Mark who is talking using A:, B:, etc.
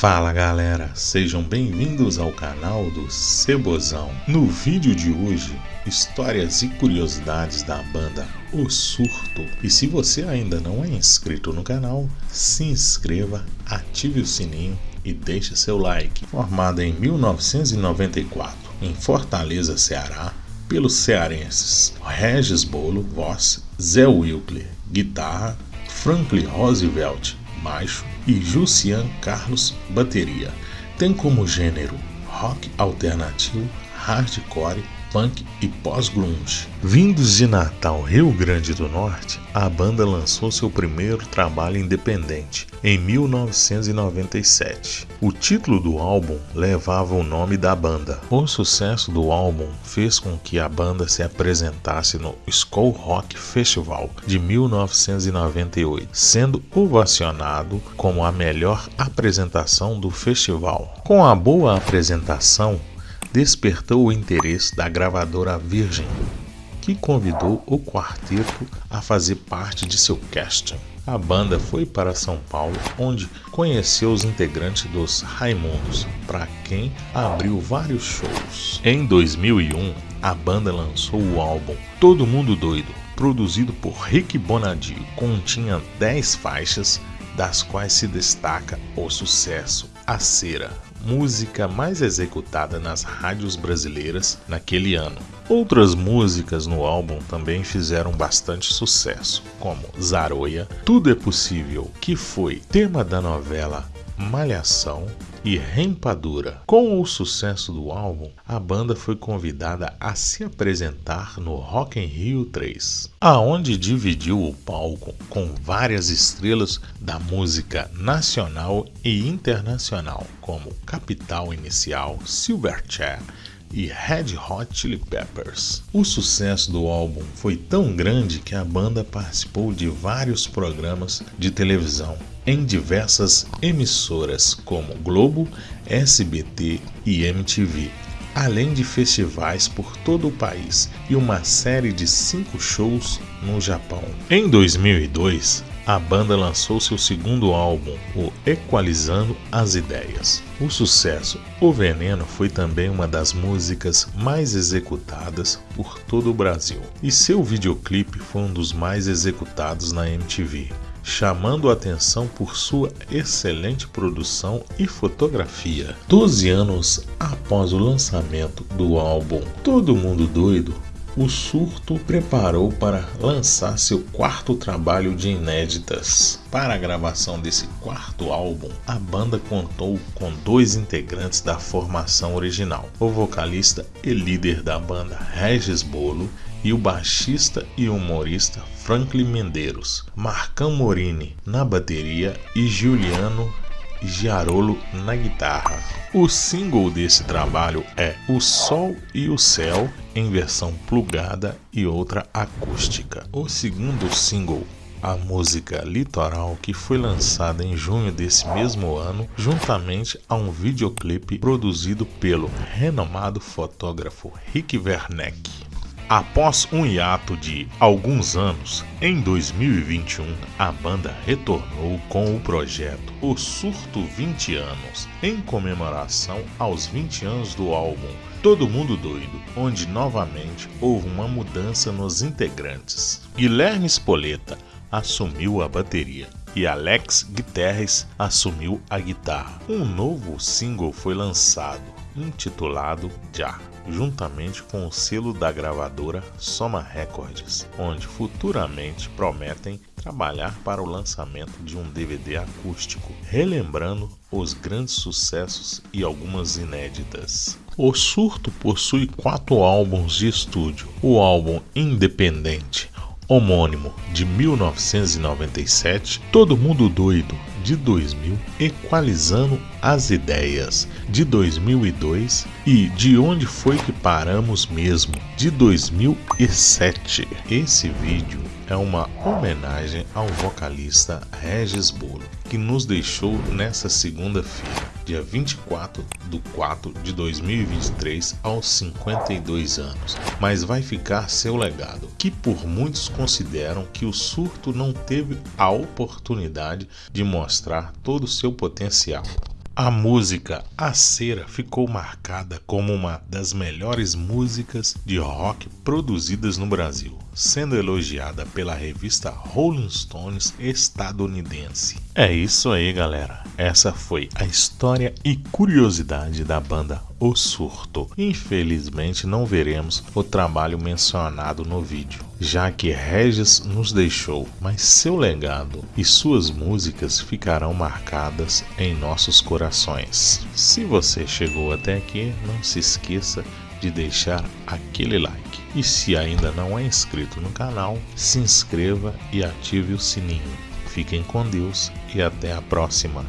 A: Fala galera, sejam bem-vindos ao canal do Cebozão. No vídeo de hoje, histórias e curiosidades da banda O Surto. E se você ainda não é inscrito no canal, se inscreva, ative o sininho e deixe seu like. Formada em 1994 em Fortaleza, Ceará, pelos cearenses Regis Bolo, voz, Zé Wilkler, guitarra, Franklin Roosevelt, baixo e Jussian Carlos, bateria. Tem como gênero rock alternativo, hardcore punk e pós-grunge. Vindos de Natal, Rio Grande do Norte, a banda lançou seu primeiro trabalho independente em 1997. O título do álbum levava o nome da banda. O sucesso do álbum fez com que a banda se apresentasse no Skull Rock Festival de 1998, sendo ovacionado como a melhor apresentação do festival. Com a boa apresentação, despertou o interesse da gravadora Virgin, que convidou o quarteto a fazer parte de seu casting. A banda foi para São Paulo, onde conheceu os integrantes dos Raimundos, para quem abriu vários shows. Em 2001, a banda lançou o álbum Todo Mundo Doido, produzido por Rick Bonadio. Continha 10 faixas, das quais se destaca o sucesso A Cera, música mais executada nas rádios brasileiras naquele ano. Outras músicas no álbum também fizeram bastante sucesso, como Zaroia, Tudo é Possível, que foi tema da novela Malhação e Rempadura. Com o sucesso do álbum, a banda foi convidada a se apresentar no Rock in Rio 3, aonde dividiu o palco com várias estrelas da música nacional e internacional, como Capital Inicial, Silverchair e Red Hot Chili Peppers. O sucesso do álbum foi tão grande que a banda participou de vários programas de televisão em diversas emissoras como Globo, SBT e MTV, além de festivais por todo o país e uma série de cinco shows no Japão. Em 2002, a banda lançou seu segundo álbum, o Equalizando as Ideias. O sucesso O Veneno foi também uma das músicas mais executadas por todo o Brasil, e seu videoclipe foi um dos mais executados na MTV chamando a atenção por sua excelente produção e fotografia. Doze anos após o lançamento do álbum Todo Mundo Doido, o Surto preparou para lançar seu quarto trabalho de inéditas. Para a gravação desse quarto álbum, a banda contou com dois integrantes da formação original: o vocalista e líder da banda Regis Bolo e o baixista e humorista Franklin Mendeiros, Marcão Morini na bateria e Giuliano Giarolo na guitarra. O single desse trabalho é O Sol e o Céu em versão plugada e outra acústica. O segundo single a música Litoral, que foi lançada em junho desse mesmo ano, juntamente a um videoclipe produzido pelo renomado fotógrafo Rick Werneck. Após um hiato de alguns anos, em 2021 a banda retornou com o projeto O Surto 20 Anos, em comemoração aos 20 anos do álbum Todo Mundo Doido, onde novamente houve uma mudança nos integrantes. Guilherme Spoleta assumiu a bateria e Alex Guterres assumiu a guitarra. Um novo single foi lançado, intitulado Já juntamente com o selo da gravadora Soma Records, onde futuramente prometem trabalhar para o lançamento de um DVD acústico, relembrando os grandes sucessos e algumas inéditas. O Surto possui quatro álbuns de estúdio: o álbum Independente, homônimo de 1997, Todo Mundo Doido de 2000, Equalizando as Ideias de 2002 e De Onde Foi Que Paramos Mesmo de 2007. Esse vídeo é uma homenagem ao vocalista Regis Bolo, que nos deixou nessa segunda-feira, dia 24 de 4 de 2023, aos 52 anos. Mas vai ficar seu legado, que por muitos consideram que o surto não teve a oportunidade de mostrar todo o seu potencial. A música A Cera ficou marcada como uma das melhores músicas de rock produzidas no Brasil, sendo elogiada pela revista Rolling Stones estadunidense. É isso aí, galera. Essa foi a história e curiosidade da banda O Surto. Infelizmente, não veremos o trabalho mencionado no vídeo, já que Regis nos deixou, mas seu legado e suas músicas ficarão marcadas em nossos corações. Se você chegou até aqui, não se esqueça de deixar aquele like. E se ainda não é inscrito no canal, se inscreva e ative o sininho. Fiquem com Deus e até a próxima.